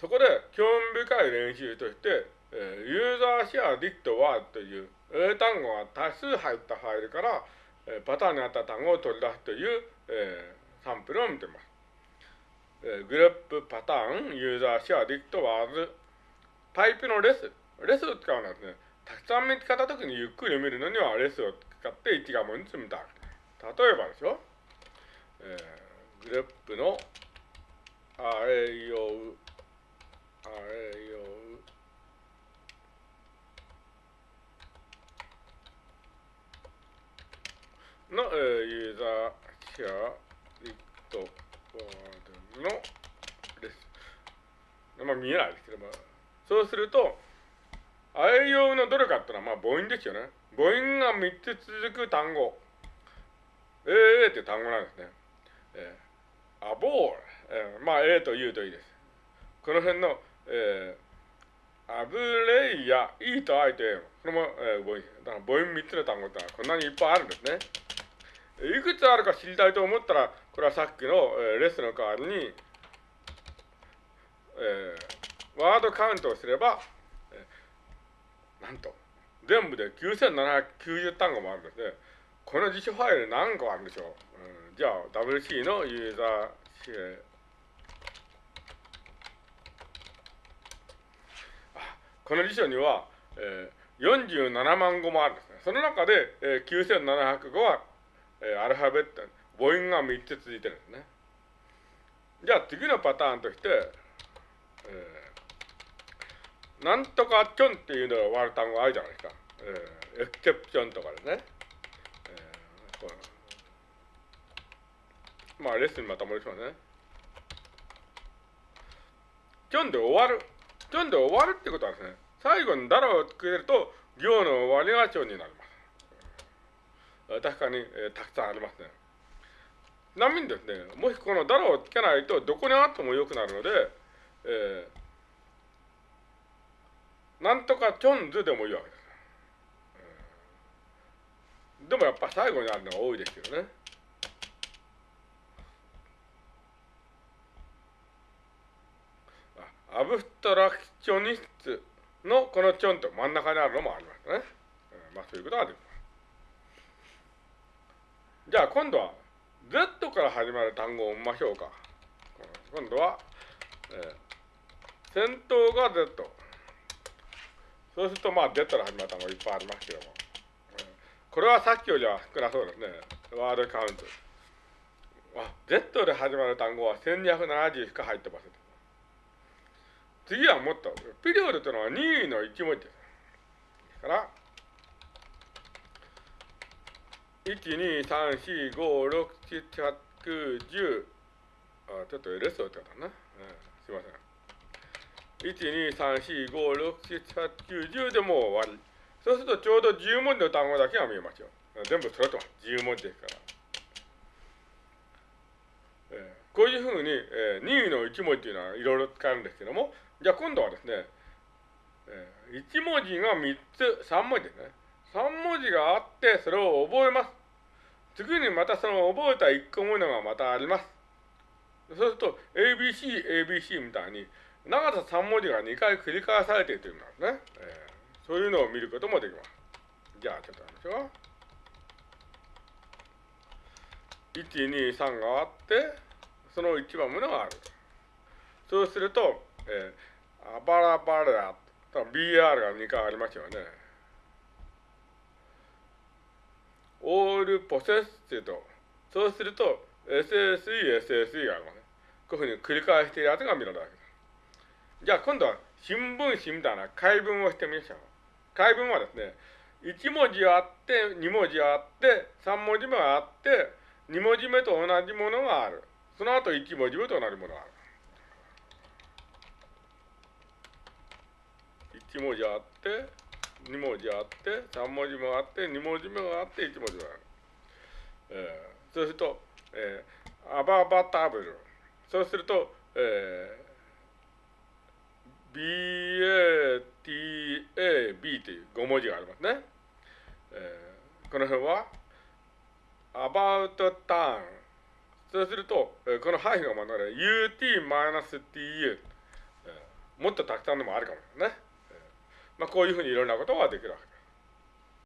そこで興味深い練習として、えー、ユーザーシェアディットワードという英単語が多数入ったファイルから、えー、パターンに合った単語を取り出すという、えー、サンプルを見ています。えー、グループパターン、ユーザーシェアディットワーズ、パイプのレス。レスを使うのはですね、たくさん見つかったときにゆっくり見るのにはレスを使って一画面に積みたい。例えばですよ、えー、グループのああれようの、えー、ユーザーシェアリットワードのレス。まあ見えないですけども、そうすると、あえようのどれかっていうのはまあ母音ですよね。母音が3つ続く単語。ええー、って単語なんですね。えー、アボール。えー、まあ、A と U といいです。この辺の、えー、アブレイや E と I と A これも、えー、母音。だから母音3つの単語ってのはこんなにいっぱいあるんですね。いくつあるか知りたいと思ったら、これはさっきの、えー、レスの代わりに、えー、ワードカウントをすれば、えー、なんと、全部で9790単語もあるんですね。この辞書ファイル何個あるんでしょう、うん、じゃあ WC のユーザーこの辞書には、えー、47万語もあるんですね。その中で、えー、9700語は、えー、アルファベット、母音が3つ続いてるんですね。じゃあ次のパターンとして、えー、なんとかチョンっていうのが終わる単語あるじゃないですか。えー、エクセプションとかですね。まあ、レッスンにまた戻しますね。キョンで終わる。キョンで終わるってことはですね、最後にダラをつけると、行の終わりがチョンになります。確かに、えー、たくさんありますね。ちなみにですね、もしこのダラをつけないと、どこにあっても良くなるので、えー、なんとかチョンズでもいいわけです。でもやっぱ最後にあるのが多いですよね。アブストラクショニストのこのチョンと真ん中にあるのもありますね。まあそういうことができます。じゃあ今度は Z から始まる単語を見ましょうか。今度は、えー、先頭が Z。そうするとまあ Z から始まる単語いっぱいありますけども。これはさっきよりは少なそうですね。ワードカウント。あ、Z で始まる単語は1270しか入ってません。次はもっと、ピリオドというのは任意の1文字です。から、1、2、3、4、5、6、7、8、9、10、あ、ちょっと LS をってたな。うん、すいません。1、2、3、4、5、6、7、8、9、10でもう終わり。そうするとちょうど10文字の単語だけが見えますよ。全部揃ってます。10文字ですから。こういうふうに、えー、任意の1文字というのはいろいろ使えるんですけども、じゃあ今度はですね、えー、1文字が3つ、3文字ですね。3文字があって、それを覚えます。次にまたその覚えた1個ものがまたあります。そうすると、ABC、ABC みたいに、長さ3文字が2回繰り返されているという意味なんですね。えーそういうのを見ることもできます。じゃあ、ちょっとやりましょう。1、2、3があって、その1番ものがある。そうすると、えー、アバラバラ、BR が2回ありますよね。オールポセッシド。そうすると、SSE、SSE があるのね。こういうふうに繰り返しているやつが見られるわけです。じゃあ今度は新聞紙みたいな解文をしてみましょう。解文はですね、1文字あって、2文字あって、3文字目あって、2文字目と同じものがある。その後1文字目と同じものがある？1文字あって、2文字あって、3文字目あって、2文字目があって、1文字がある。えー、そうすると、えー、アババタブル。そうすると、えー BATAB という5文字がありますね。えー、この辺は about time そうすると、えー、この範囲が学べる ut-tu、もっとたくさんのもあるかもね、まあ、こういうふうにいろんなことができるわけ。